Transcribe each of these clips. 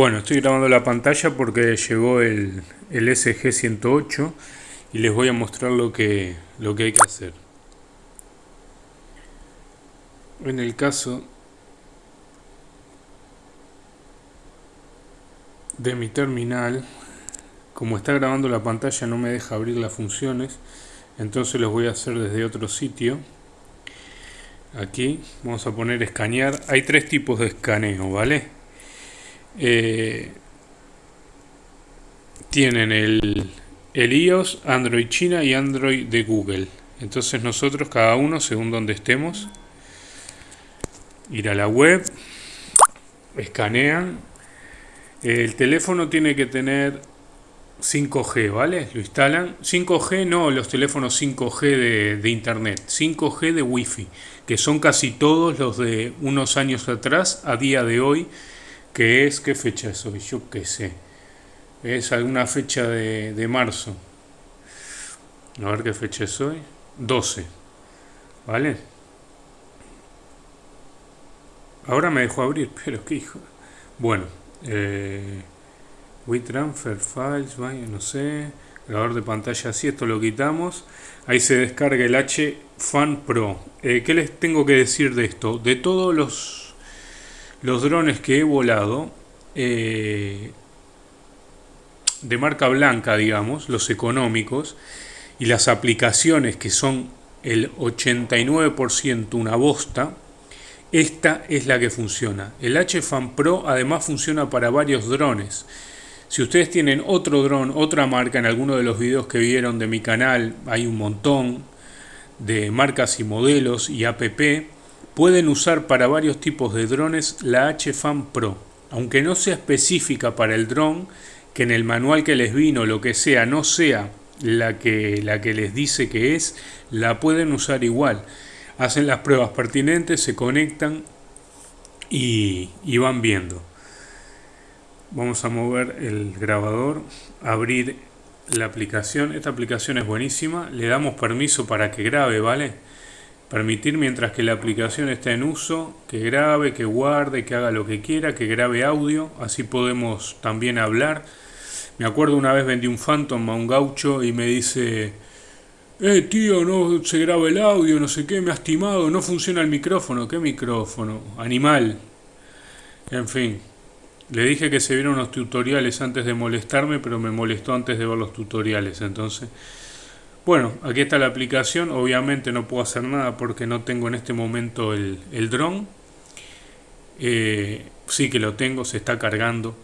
Bueno, estoy grabando la pantalla porque llegó el, el SG108 y les voy a mostrar lo que, lo que hay que hacer. En el caso de mi terminal, como está grabando la pantalla no me deja abrir las funciones, entonces los voy a hacer desde otro sitio. Aquí vamos a poner escanear. Hay tres tipos de escaneo, ¿vale? Eh, tienen el, el iOS, Android China y Android de Google. Entonces nosotros, cada uno, según donde estemos, ir a la web, escanean. El teléfono tiene que tener 5G, ¿vale? Lo instalan. 5G no los teléfonos 5G de, de, internet, 5G de Wi-Fi, que son casi todos los de unos años atrás, a día de hoy, ¿Qué es? ¿Qué fecha es hoy? Yo qué sé. Es alguna fecha de, de marzo. A ver qué fecha es hoy. 12. ¿Vale? Ahora me dejó abrir, pero qué hijo. Bueno. Eh, WeTransfer Files, no sé. Grabador de pantalla así, esto lo quitamos. Ahí se descarga el H Fan Pro. Eh, ¿Qué les tengo que decir de esto? De todos los los drones que he volado, eh, de marca blanca, digamos, los económicos, y las aplicaciones que son el 89% una bosta, esta es la que funciona. El HFAN Pro además funciona para varios drones. Si ustedes tienen otro dron, otra marca, en alguno de los videos que vieron de mi canal, hay un montón de marcas y modelos y app, Pueden usar para varios tipos de drones la HFAM Pro, aunque no sea específica para el dron, que en el manual que les vino lo que sea no sea la que, la que les dice que es, la pueden usar igual. Hacen las pruebas pertinentes, se conectan y, y van viendo. Vamos a mover el grabador, abrir la aplicación. Esta aplicación es buenísima. Le damos permiso para que grabe, ¿vale? Permitir mientras que la aplicación está en uso, que grabe, que guarde, que haga lo que quiera, que grabe audio, así podemos también hablar. Me acuerdo una vez vendí un Phantom a un gaucho y me dice, eh tío, no se graba el audio, no sé qué, me ha estimado, no funciona el micrófono. ¿Qué micrófono? Animal. En fin, le dije que se vieron unos tutoriales antes de molestarme, pero me molestó antes de ver los tutoriales, entonces... Bueno, aquí está la aplicación, obviamente no puedo hacer nada porque no tengo en este momento el, el dron. Eh, sí que lo tengo, se está cargando.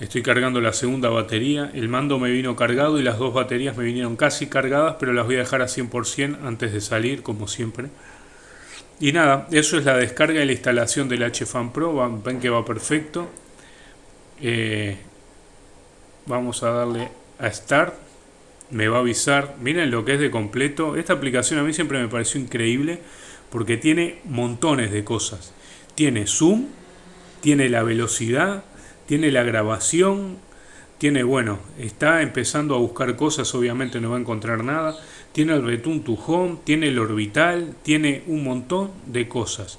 Estoy cargando la segunda batería. El mando me vino cargado y las dos baterías me vinieron casi cargadas, pero las voy a dejar a 100% antes de salir, como siempre. Y nada, eso es la descarga y la instalación del HFan Pro. Ven que va perfecto. Eh, vamos a darle a Start me va a avisar. Miren lo que es de completo. Esta aplicación a mí siempre me pareció increíble porque tiene montones de cosas. Tiene zoom, tiene la velocidad, tiene la grabación, tiene, bueno, está empezando a buscar cosas, obviamente no va a encontrar nada. Tiene el return to home, tiene el orbital, tiene un montón de cosas.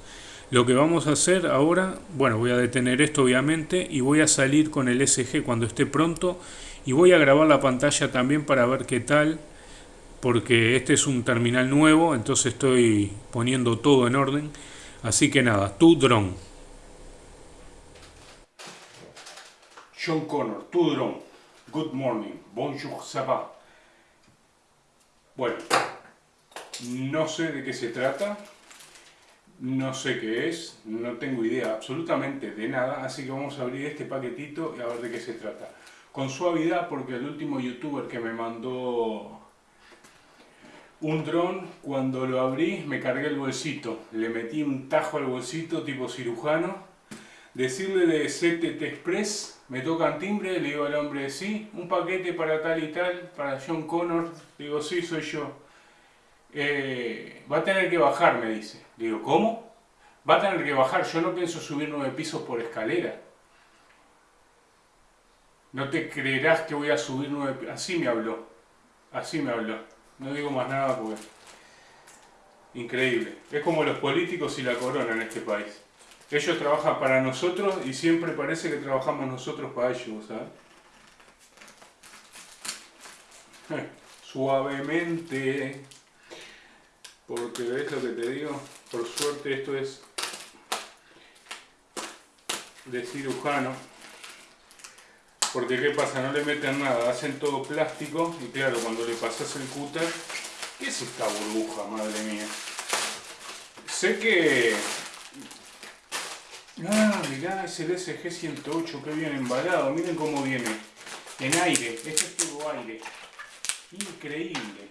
Lo que vamos a hacer ahora, bueno, voy a detener esto obviamente y voy a salir con el SG cuando esté pronto y voy a grabar la pantalla también para ver qué tal porque este es un terminal nuevo entonces estoy poniendo todo en orden. Así que nada, tu drone John Connor, tu drone good morning, bonjour, ça bueno no sé de qué se trata no sé qué es, no tengo idea absolutamente de nada, así que vamos a abrir este paquetito y a ver de qué se trata con suavidad porque el último youtuber que me mandó un dron, cuando lo abrí me cargué el bolsito, le metí un tajo al bolsito tipo cirujano, decirle de CTT Express, me tocan timbre, le digo al hombre, sí, un paquete para tal y tal, para John Connor, digo, sí, soy yo. Eh, va a tener que bajar, me dice. Digo, ¿cómo? Va a tener que bajar, yo no pienso subir nueve pisos por escalera. No te creerás que voy a subir nueve... Así me habló. Así me habló. No digo más nada porque... Increíble. Es como los políticos y la corona en este país. Ellos trabajan para nosotros y siempre parece que trabajamos nosotros para ellos, ¿sabes? Eh, suavemente. Porque ves lo que te digo, por suerte esto es de cirujano. Porque qué pasa, no le meten nada, hacen todo plástico y claro, cuando le pasas el cúter, ¿qué es esta burbuja, madre mía? Sé que Ah, mirá, es el SG-108, que bien embalado. Miren cómo viene. En aire. Este es todo aire. Increíble.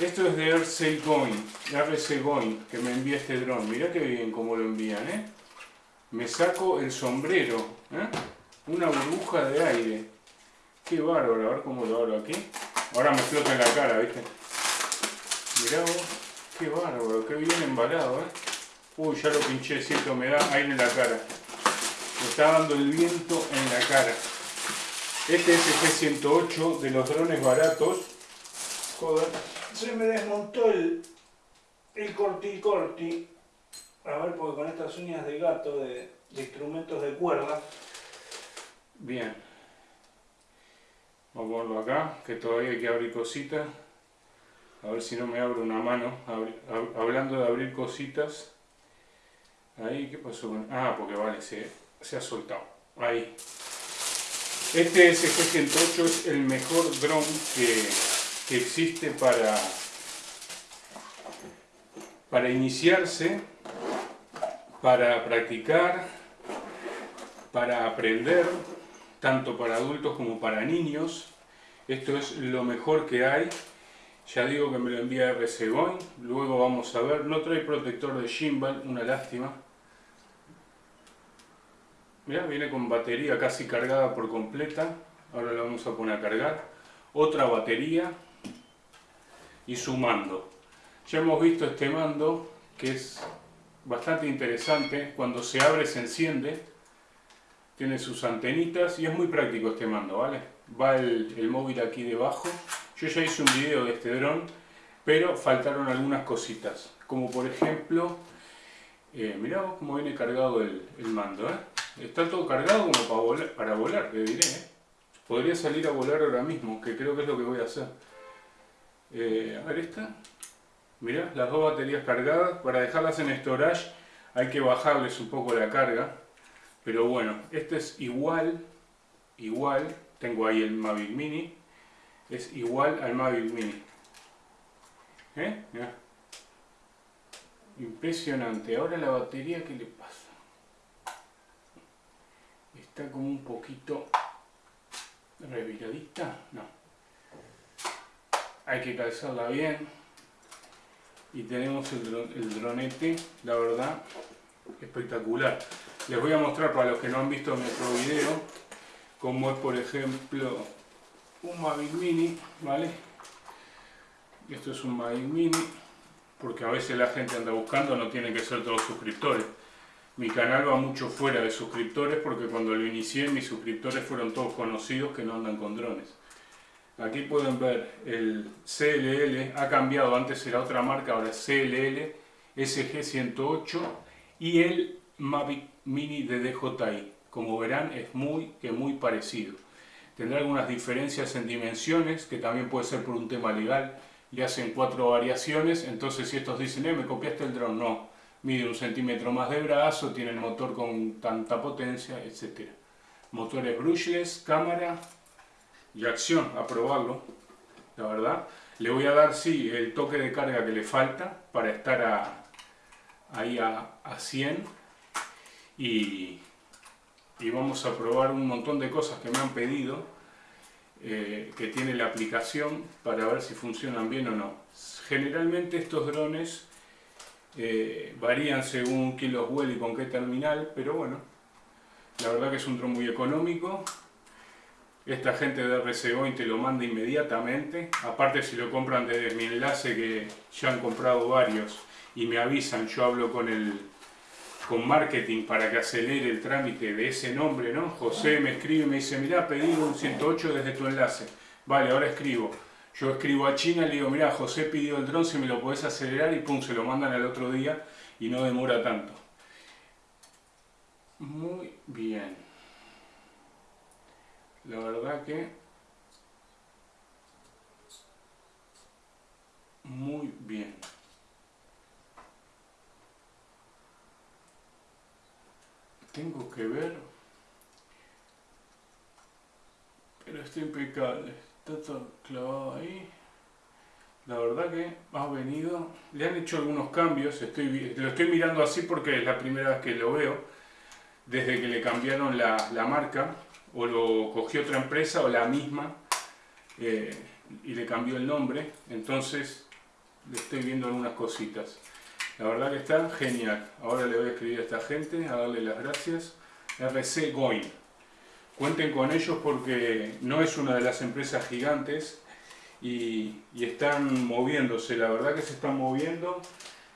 Esto es de RC Going, RC Going, que me envía este dron. Mirá qué bien cómo lo envían, ¿eh? Me saco el sombrero, ¿eh? Una burbuja de aire. Qué bárbaro, a ver cómo lo abro aquí. Ahora me flota en la cara, ¿viste? Mirá vos, qué bárbaro, qué bien embalado, ¿eh? Uy, ya lo pinché, cierto, me da aire en la cara. Me está dando el viento en la cara. Este es el G108 de los drones baratos. Joder, se me desmontó el, el corti corti. A ver, porque con estas uñas de gato de, de instrumentos de cuerda. Bien. Vamos a ponerlo acá, que todavía hay que abrir cositas. A ver si no me abro una mano. Hablando de abrir cositas. Ahí, ¿qué pasó Ah, porque vale, se, se ha soltado. Ahí. Este SG-108 es el mejor dron que, que, existe para, para iniciarse, para practicar, para aprender, tanto para adultos como para niños. Esto es lo mejor que hay. Ya digo que me lo envía RC luego vamos a ver. No trae protector de gimbal, una lástima. Mira, viene con batería casi cargada por completa. Ahora la vamos a poner a cargar. Otra batería y su mando. Ya hemos visto este mando que es bastante interesante. Cuando se abre se enciende. Tiene sus antenitas y es muy práctico este mando, ¿vale? Va el, móvil aquí debajo. Yo ya hice un video de este dron, pero faltaron algunas cositas. Como por ejemplo, eh, mirá cómo viene cargado el, mando, ¿eh? Está todo cargado como para volar, para volar le diré. ¿eh? Podría salir a volar ahora mismo, que creo que es lo que voy a hacer. Eh, a ver esta. Mirá, las dos baterías cargadas. Para dejarlas en storage hay que bajarles un poco la carga. Pero bueno, este es igual, igual, tengo ahí el Mavic Mini. Es igual al Mavic Mini. ¿Eh? Impresionante. Ahora la batería, ¿qué le pasa? está como un poquito reviradita, no. Hay que calzarla bien. Y tenemos el, dronete, la verdad, espectacular. Les voy a mostrar para los que no han visto otro video, como es por ejemplo un Mavic Mini, ¿vale? Esto es un Mavic Mini, porque a veces la gente anda buscando, no tienen que ser todos suscriptores. Mi canal va mucho fuera de suscriptores porque cuando lo inicié mis suscriptores fueron todos conocidos que no andan con drones. Aquí pueden ver el CLL, ha cambiado, antes era otra marca, ahora es CLL SG108 y el Mavic Mini de DJI. Como verán es muy, que muy parecido. Tendrá algunas diferencias en dimensiones, que también puede ser por un tema legal. Le hacen cuatro variaciones, entonces si estos dicen, eh, me copiaste el drone, no mide un centímetro más de brazo, tiene el motor con tanta potencia, etc. Motores brushless, cámara y acción, a probarlo, la verdad. Le voy a dar, sí, el toque de carga que le falta para estar a, ahí a, 100 y, vamos a probar un montón de cosas que me han pedido eh, que tiene la aplicación para ver si funcionan bien o no. Generalmente estos drones eh, varían según quién los vuela y con qué terminal, pero bueno, la verdad que es un dron muy económico. Esta gente de RCO te lo manda inmediatamente. Aparte si lo compran desde mi enlace que ya han comprado varios y me avisan, yo hablo con el con marketing para que acelere el trámite de ese nombre, ¿no? José me escribe y me dice, mirá, pedí un 108 desde tu enlace. Vale, ahora escribo. Yo escribo a China y le digo, mira, José pidió el dron, si me lo podés acelerar y pum, se lo mandan al otro día y no demora tanto. muy bien. La verdad que muy bien. Tengo que ver, pero está impecable, está todo clavado ahí. La verdad que ha venido, le han hecho algunos cambios, estoy, lo estoy mirando así porque es la primera vez que lo veo, desde que le cambiaron la, la marca, o lo cogió otra empresa o la misma, eh, y le cambió el nombre, entonces le estoy viendo algunas cositas. La verdad que está genial. Ahora le voy a escribir a esta gente, a darle las gracias. RC Goin. Cuenten con ellos porque no es una de las empresas gigantes y, están moviéndose. La verdad que se están moviendo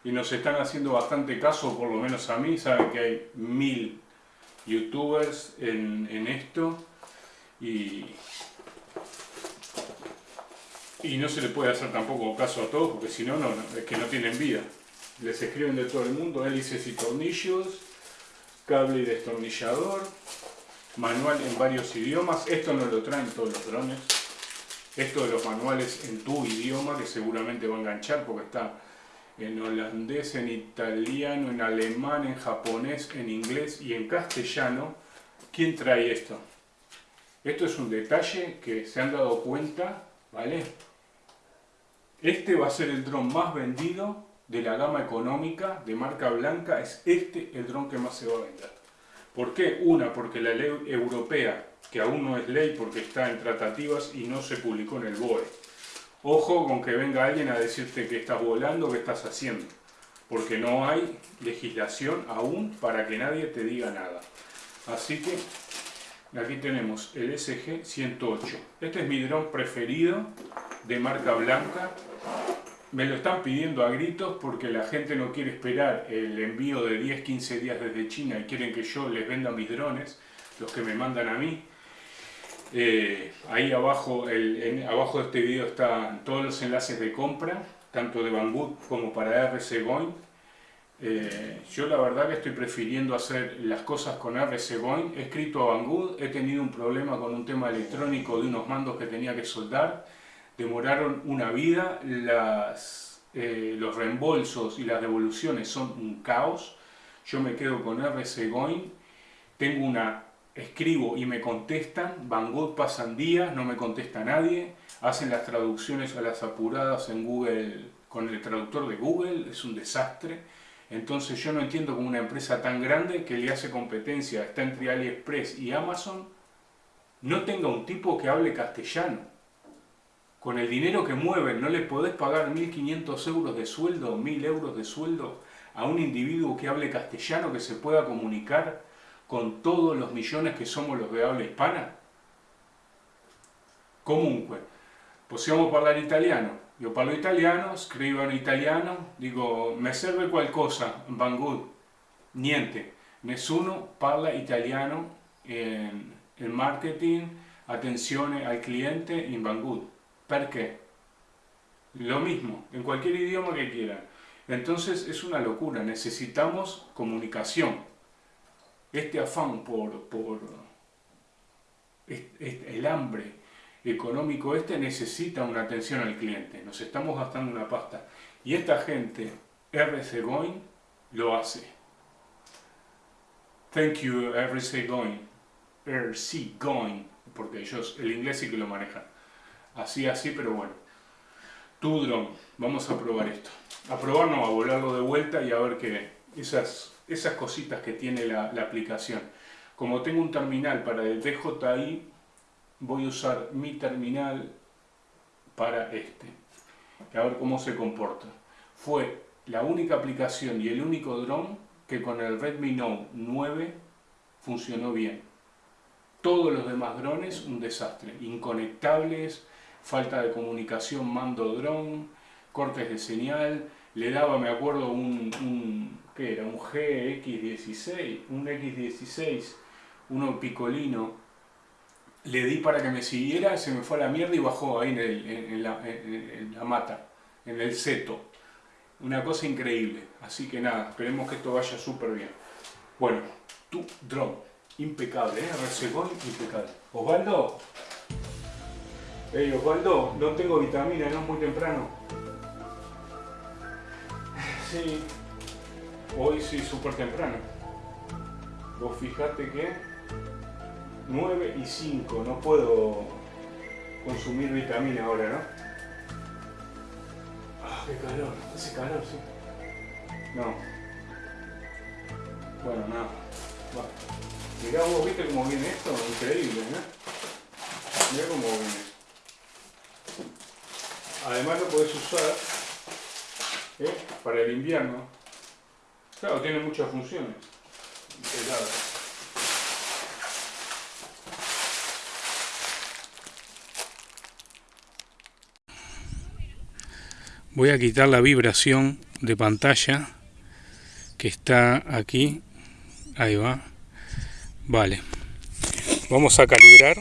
y nos están haciendo bastante caso, por lo menos a mí. Saben que hay mil youtubers en, esto y, y no se le puede hacer tampoco caso a todos porque si no, no, es que no tienen vida. Les escriben de todo el mundo, hélices y tornillos, cable y destornillador, manual en varios idiomas. Esto no lo traen todos los drones. Esto de los manuales en tu idioma, que seguramente va a enganchar porque está en holandés, en italiano, en alemán, en japonés, en inglés y en castellano. ¿Quién trae esto? Esto es un detalle que se han dado cuenta, ¿vale? Este va a ser el dron más vendido de la gama económica de marca blanca. Es este el dron que más se va a vender. ¿Por qué? Una, porque la ley europea, que aún no es ley porque está en tratativas y no se publicó en el BOE. Ojo con que venga alguien a decirte que estás volando, que estás haciendo. Porque no hay legislación aún para que nadie te diga nada. Así que Aquí tenemos el SG-108. Este es mi dron preferido de marca blanca. Me lo están pidiendo a gritos porque la gente no quiere esperar el envío de 10-15 días desde China y quieren que yo les venda mis drones, los que me mandan a mí. Eh, ahí abajo, abajo de este video están todos los enlaces de compra, tanto de Banggood como para RC Going eh, yo la verdad que estoy prefiriendo hacer las cosas con RC Boeing. He escrito a Banggood, he tenido un problema con un tema electrónico de unos mandos que tenía que soldar. Demoraron una vida, eh, los reembolsos y las devoluciones son un caos. Yo me quedo con RC Boeing. Tengo una, escribo y me contestan. Banggood pasan días, no me contesta nadie. Hacen las traducciones a las apuradas en Google con el traductor de Google, es un desastre. Entonces yo no entiendo cómo una empresa tan grande que le hace competencia, está entre AliExpress y Amazon, no tenga un tipo que hable castellano. Con el dinero que mueven, no le podés pagar 1.500 euros de sueldo, 1.000 euros de sueldo a un individuo que hable castellano, que se pueda comunicar con todos los millones que somos los de habla hispana? Comunque, possiamo parlare italiano? Io parlo italiano, scrivo in italiano, dico mi serve qualcosa, Banggood, niente, nessuno parla italiano en el marketing, attenzione al cliente in Banggood. Perché? Lo mismo, en cualquier idioma que quieran. Entonces es una locura, necesitamos comunicación. Este afán por, por el hambre, económico este necesita una atención al cliente. Nos estamos gastando una pasta. Y esta gente, RC Going, lo hace. Thank you, RC Going. RC Going. Porque ellos, el inglés sí que lo manejan. Así, así, pero bueno. Tu drone. Vamos a probar esto. A probar no, a volarlo de vuelta y a ver qué. Esas, esas cositas que tiene la, la aplicación. Como tengo un terminal para el DJI, voy a usar mi terminal para este. A ver cómo se comporta. Fue la única aplicación y el único dron que con el Redmi Note 9 funcionó bien. Todos los demás drones un desastre. Inconectables, falta de comunicación mando-dron, cortes de señal. Le daba, me acuerdo, un, un ¿qué era? Un GX16, un X16, uno picolino le di para que me siguiera, se me fue a la mierda y bajó ahí en, la, mata, en el seto. Una cosa increíble. Así que nada, esperemos que esto vaya súper bien. Bueno, tu drone. Impecable, ¿eh? impecable. Osvaldo. Hey, Osvaldo, no tengo vitamina, no es muy temprano. Sí, hoy sí, súper temprano. Vos fijate que 9 y 5, no puedo consumir vitamina ahora, ¿no? Ah, qué calor, hace calor, sí. No. Bueno, nada. Mirá vos, ¿viste cómo viene esto? Increíble, ¿no? Mirá cómo viene. Además lo podés usar ¿eh? para el invierno. Claro, tiene muchas funciones. Voy a quitar la vibración de pantalla que está aquí. Ahí va. Vale. Vamos a calibrar.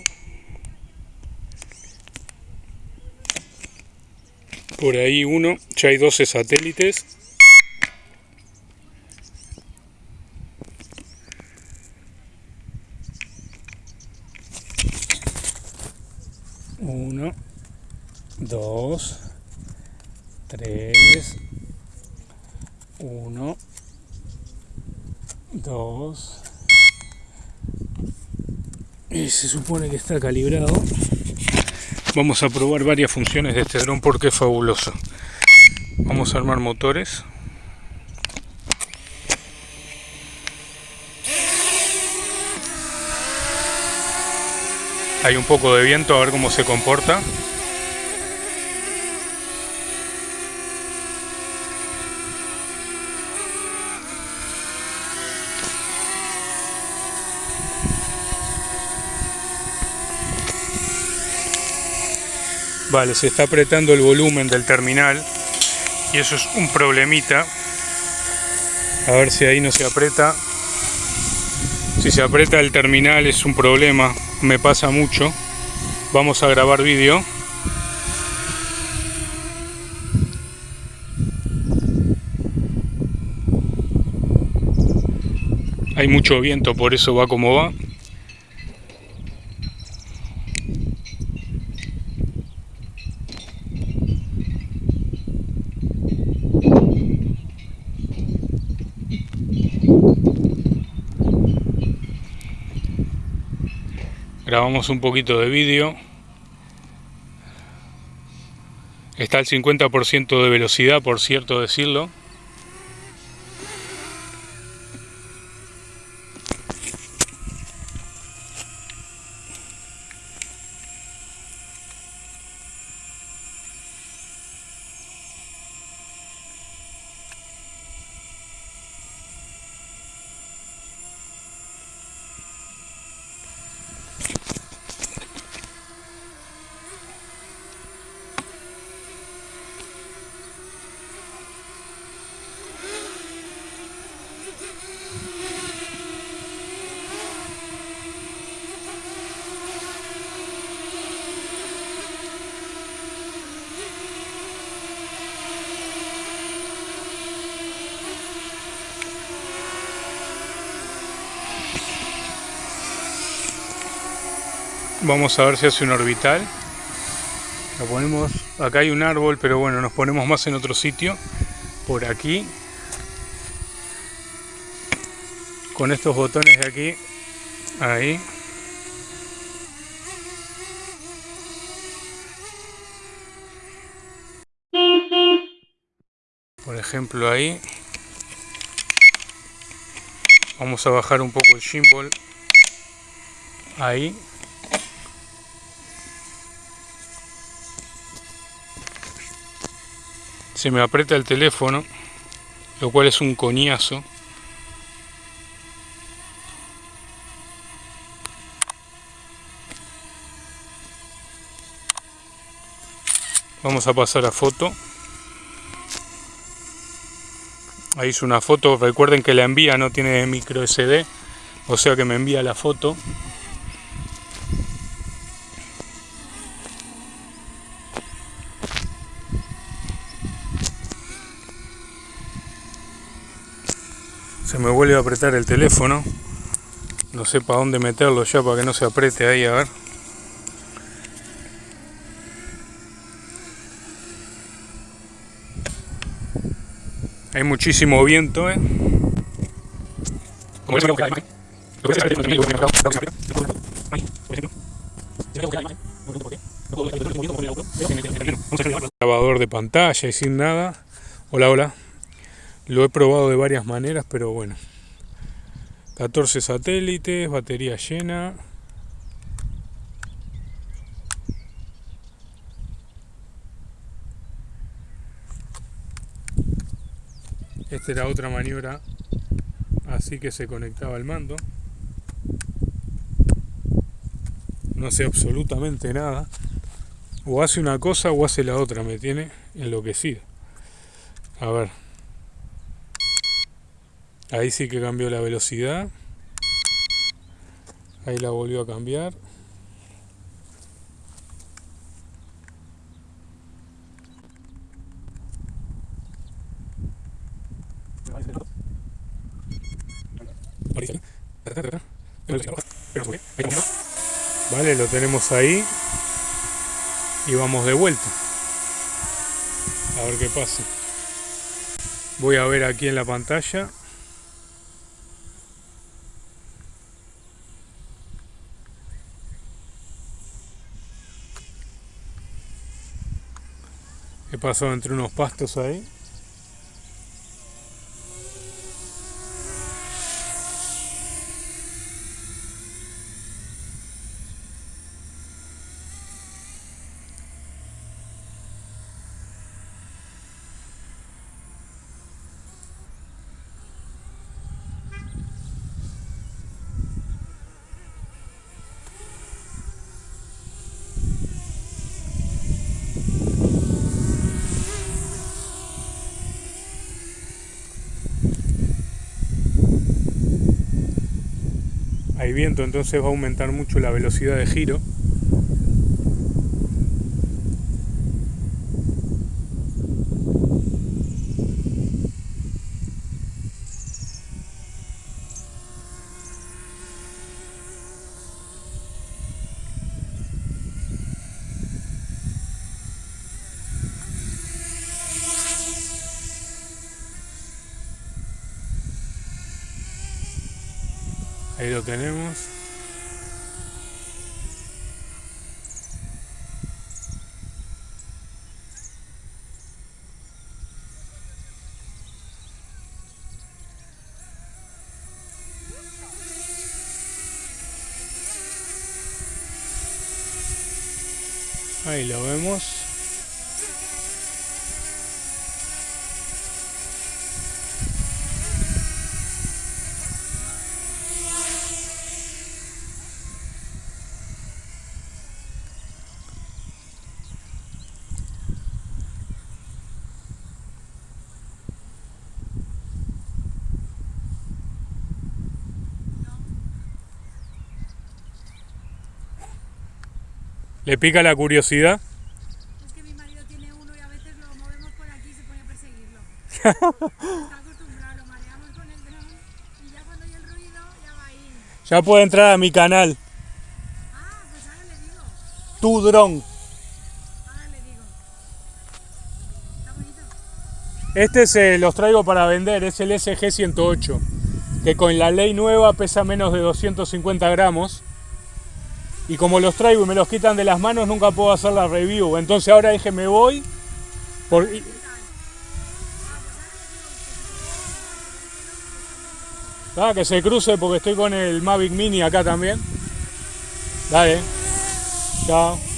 Por ahí uno. Ya hay 12 satélites. Uno, dos, tres, uno, dos, y se supone que está calibrado. Vamos a probar varias funciones de este dron porque es fabuloso. Vamos a armar motores. Hay un poco de viento, a ver cómo se comporta. Vale, se está apretando el volumen del terminal y eso es un problemita. A ver si ahí no se aprieta. Si se aprieta el terminal es un problema me pasa mucho. Vamos a grabar vídeo. Hay mucho viento, por eso va como va. Grabamos un poquito de vídeo. Está al 50% de velocidad por cierto decirlo Vamos a ver si hace un orbital. Lo ponemos, acá hay un árbol, pero bueno, nos ponemos más en otro sitio. Por aquí. Con estos botones de aquí. Ahí. Por ejemplo ahí. Vamos a bajar un poco el gimbal. Ahí. Se me aprieta el teléfono, lo cual es un coñazo. Vamos a pasar a foto. Ahí hice una foto, recuerden que la envía no tiene micro SD, o sea que me envía la foto. Me vuelve a apretar el teléfono No sé para dónde meterlo ya para que no se apriete ahí, a ver. Hay muchísimo viento, ¿eh? Grabador de pantalla y sin nada. Hola, hola. Lo he probado de varias maneras, pero bueno. 14 satélites, batería llena. Esta era otra maniobra así que se conectaba al mando. No sé absolutamente nada. O hace una cosa o hace la otra, me tiene enloquecido. A ver. Ahí sí que cambió la velocidad. Ahí la volvió a cambiar. Vale, lo tenemos ahí. Y vamos de vuelta. A ver qué pasa. Voy a ver aquí en la pantalla. He pasado entre unos pastos ahí. Entonces va a aumentar mucho la velocidad de giro Ahí lo tenemos. Ahí lo vemos. ¿Le pica la curiosidad? Es que mi marido tiene uno y a veces lo movemos por aquí y se pone a perseguirlo. Está acostumbrado, lo mareamos con el dron y ya cuando hay el ruido ya va ahí. Ya puede entrar a mi canal. Ah, pues ahora le digo. Tu dron. Ahora le digo. Está bonito. Este se los traigo para vender, es el SG108, que con la ley nueva pesa menos de 250 gramos. Y como los traigo y me los quitan de las manos, nunca puedo hacer la review. Entonces ahora dije, me voy. Por... Ah, que se cruce porque estoy con el Mavic Mini acá también. Dale. Chao.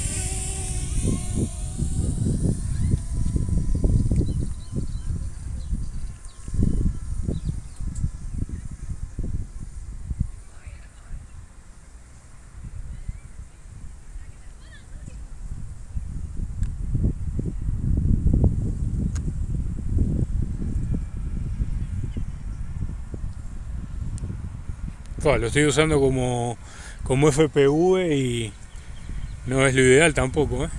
Lo estoy usando como, como FPV y no es lo ideal tampoco. ¿eh?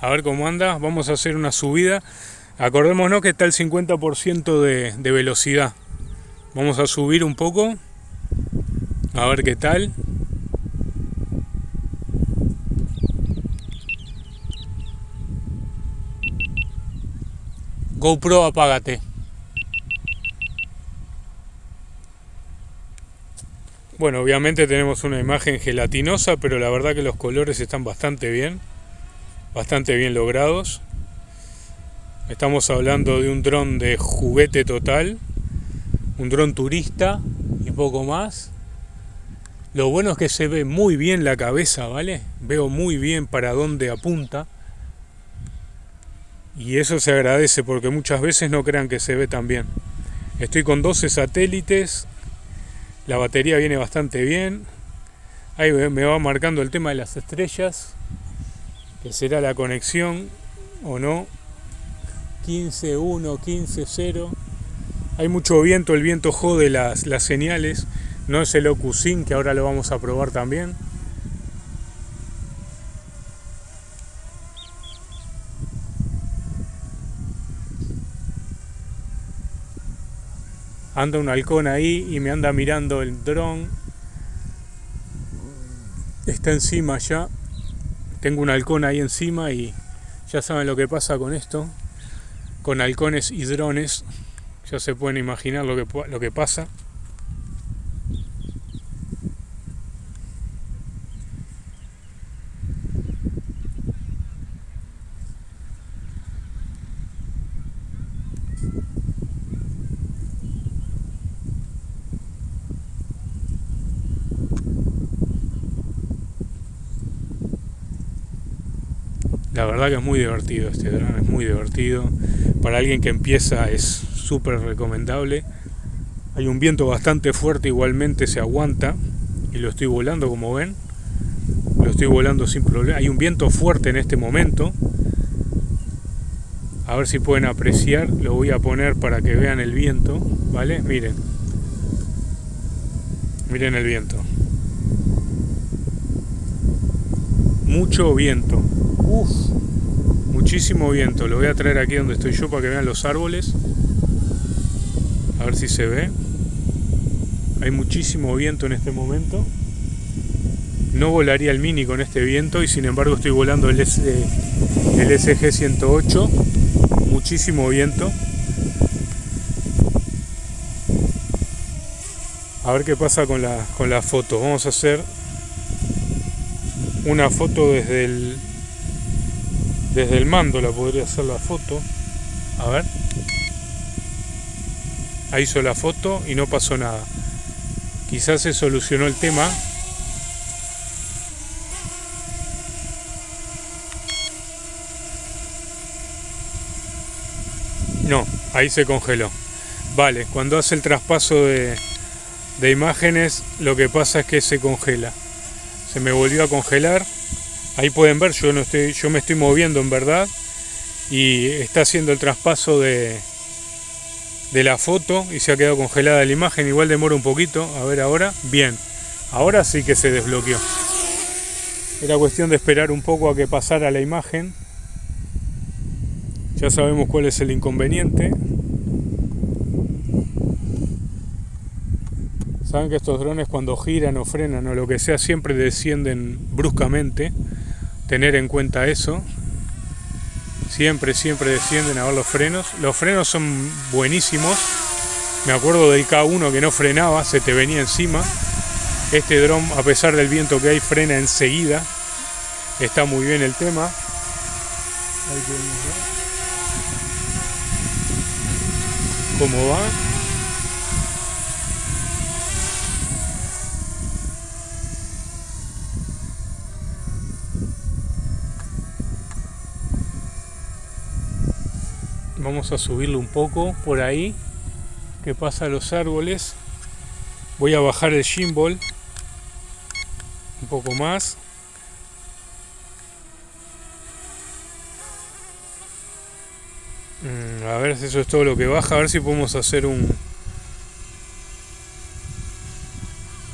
A ver cómo anda, vamos a hacer una subida. Acordémonos que está el 50% de, de velocidad. Vamos a subir un poco. A ver qué tal. GoPro, apágate. Bueno, obviamente tenemos una imagen gelatinosa, pero la verdad que los colores están bastante bien, bastante bien logrados. Estamos hablando de un dron de juguete total, un dron turista y poco más. Lo bueno es que se ve muy bien la cabeza, ¿vale? Veo muy bien para dónde apunta. Y eso se agradece porque muchas veces no crean que se ve tan bien. Estoy con 12 satélites, la batería viene bastante bien. Ahí me va marcando el tema de las estrellas, que será la conexión o no. 15.1, 15.0. Hay mucho viento, el viento jode las, las señales. No es el OcuSync que ahora lo vamos a probar también. Anda un halcón ahí y me anda mirando el dron. Está encima ya. Tengo un halcón ahí encima y ya saben lo que pasa con esto. Con halcones y drones. Ya se pueden imaginar lo que, lo que pasa. La que es muy divertido este dron, es muy divertido. Para alguien que empieza es súper recomendable. Hay un viento bastante fuerte, igualmente se aguanta. Y lo estoy volando como ven. Lo estoy volando sin problema. Hay un viento fuerte en este momento. A ver si pueden apreciar. Lo voy a poner para que vean el viento. ¿Vale? Miren. Miren el viento. Mucho viento. Uf, muchísimo viento. Lo voy a traer aquí donde estoy yo para que vean los árboles. A ver si se ve. Hay muchísimo viento en este momento. No volaría el Mini con este viento y sin embargo estoy volando el, S, el SG-108. Muchísimo viento. A ver qué pasa con la, con la foto. Vamos a hacer una foto desde el desde el mando la podría hacer la foto. A ver. Ahí hizo la foto y no pasó nada. Quizás se solucionó el tema. No ahí se congeló. Vale cuando hace el traspaso de, de imágenes lo que pasa es que se congela. Se me volvió a congelar Ahí pueden ver, yo, no estoy, yo me estoy moviendo en verdad y está haciendo el traspaso de, de la foto y se ha quedado congelada la imagen. Igual demora un poquito. A ver ahora. Bien. Ahora sí que se desbloqueó. Era cuestión de esperar un poco a que pasara la imagen. Ya sabemos cuál es el inconveniente. Saben que estos drones cuando giran o frenan o lo que sea siempre descienden bruscamente tener en cuenta eso. Siempre, siempre descienden a ver los frenos. Los frenos son buenísimos. Me acuerdo del K1 que no frenaba, se te venía encima. Este dron, a pesar del viento que hay, frena enseguida. Está muy bien el tema. ¿Cómo va? Vamos a subirlo un poco por ahí que pasa los árboles. Voy a bajar el gimbal un poco más. Mm, a ver si eso es todo lo que baja a ver si podemos hacer un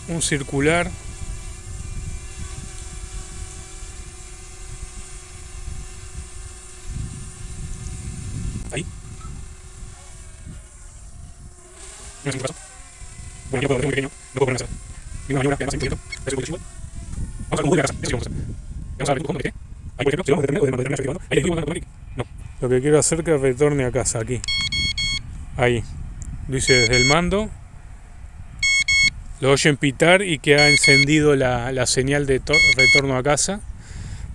un circular Ninguna maniobra, además, 100%, es un igual. Vamos a ver cómo vuelve a casa, eso sí vamos a hacer. Vamos a ver ¿dónde qué? Ahí, por ejemplo, si vamos a determinar, podemos determinar efectivamente. Ahí le digo, automático. No. Lo que quiero hacer es que retorne a casa, aquí. Ahí. Lo hice desde el mando. Lo oyen pitar y que ha encendido la, la señal de retorno a casa.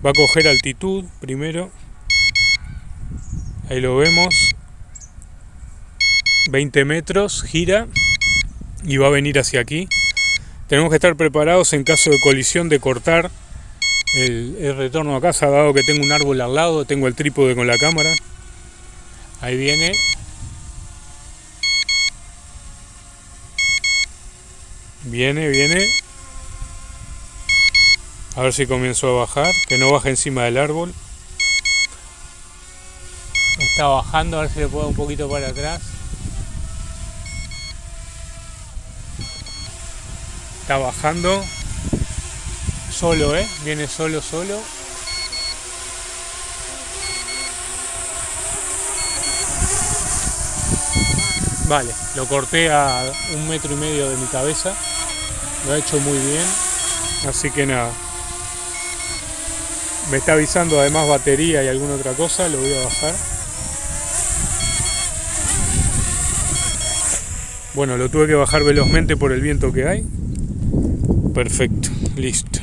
Va a coger altitud primero. Ahí lo vemos. 20 metros, gira y va a venir hacia aquí. Tenemos que estar preparados en caso de colisión de cortar el, retorno a casa, dado que tengo un árbol al lado, tengo el trípode con la cámara. Ahí viene. Viene, viene. A ver si comienzo a bajar, que no baje encima del árbol. Está bajando, a ver si le puedo un poquito para atrás. Está bajando. Solo, ¿eh? Viene solo, solo. Vale, lo corté a un metro y medio de mi cabeza. Lo ha hecho muy bien. Así que nada. Me está avisando además batería y alguna otra cosa. Lo voy a bajar. Bueno, lo tuve que bajar velozmente por el viento que hay. Perfecto, listo.